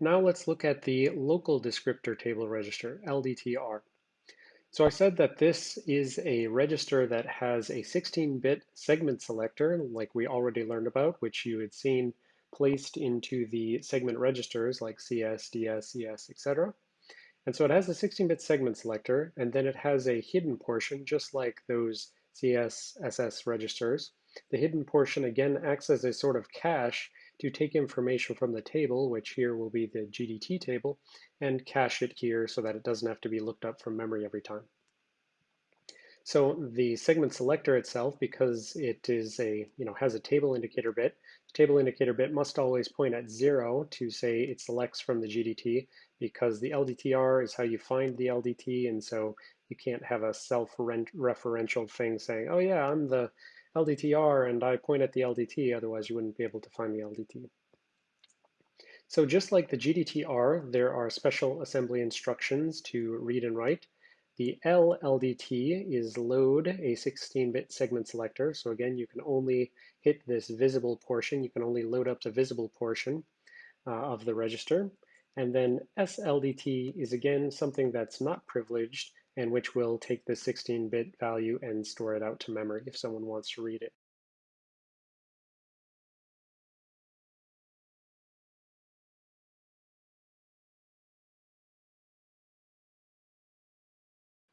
Now let's look at the local descriptor table register, LDTR. So I said that this is a register that has a 16-bit segment selector, like we already learned about, which you had seen placed into the segment registers like CS, DS, ES, etc. And so it has a 16-bit segment selector, and then it has a hidden portion, just like those CS, SS registers. The hidden portion again acts as a sort of cache to take information from the table, which here will be the GDT table, and cache it here so that it doesn't have to be looked up from memory every time. So the segment selector itself, because it is a, you know, has a table indicator bit, the table indicator bit must always point at zero to say it selects from the GDT because the LDTR is how you find the LDT. And so you can't have a self-referential thing saying, oh yeah, I'm the LDTR and I point at the LDT, otherwise you wouldn't be able to find the LDT. So just like the GDTR, there are special assembly instructions to read and write. The LLDT is load a 16-bit segment selector. So again, you can only hit this visible portion. You can only load up the visible portion uh, of the register. And then SLDT is again something that's not privileged and which will take the 16-bit value and store it out to memory if someone wants to read it.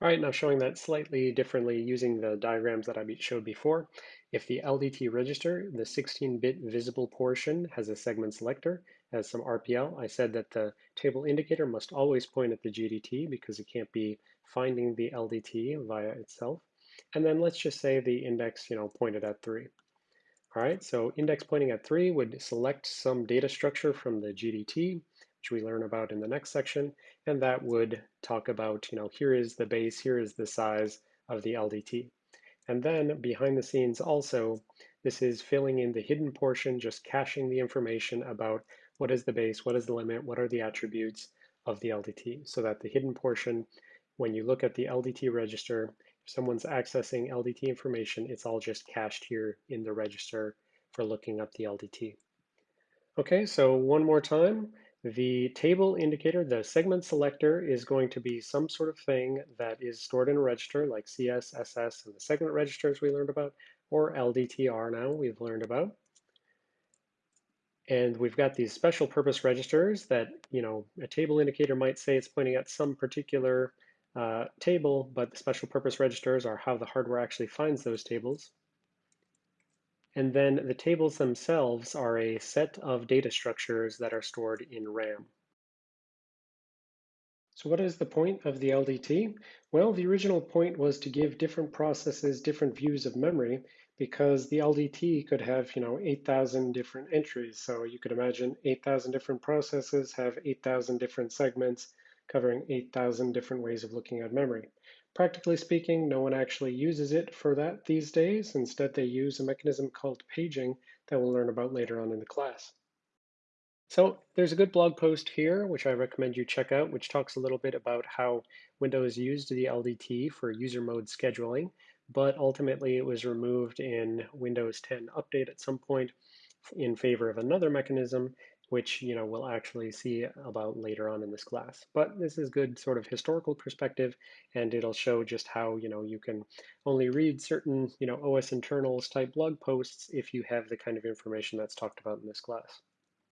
All right, now showing that slightly differently using the diagrams that I showed before. If the LDT register, the 16-bit visible portion has a segment selector, has some RPL, I said that the table indicator must always point at the GDT because it can't be finding the LDT via itself. And then let's just say the index, you know, pointed at three. All right, so index pointing at three would select some data structure from the GDT, which we learn about in the next section, and that would talk about, you know, here is the base, here is the size of the LDT. And then behind the scenes also, this is filling in the hidden portion, just caching the information about what is the base, what is the limit, what are the attributes of the LDT, so that the hidden portion when you look at the LDT register, if someone's accessing LDT information, it's all just cached here in the register for looking up the LDT. Okay, so one more time, the table indicator, the segment selector is going to be some sort of thing that is stored in a register like CS, SS, and the segment registers we learned about, or LDTR now we've learned about. And we've got these special purpose registers that, you know, a table indicator might say it's pointing at some particular uh, table, but the special purpose registers are how the hardware actually finds those tables. And then the tables themselves are a set of data structures that are stored in RAM. So what is the point of the LDT? Well, the original point was to give different processes different views of memory because the LDT could have, you know, 8,000 different entries. So you could imagine 8,000 different processes have 8,000 different segments covering 8,000 different ways of looking at memory. Practically speaking, no one actually uses it for that these days. Instead, they use a mechanism called paging that we'll learn about later on in the class. So there's a good blog post here, which I recommend you check out, which talks a little bit about how Windows used the LDT for user mode scheduling, but ultimately it was removed in Windows 10 update at some point in favor of another mechanism, which you know we'll actually see about later on in this class. But this is good sort of historical perspective, and it'll show just how you know you can only read certain you know OS internals type blog posts if you have the kind of information that's talked about in this class.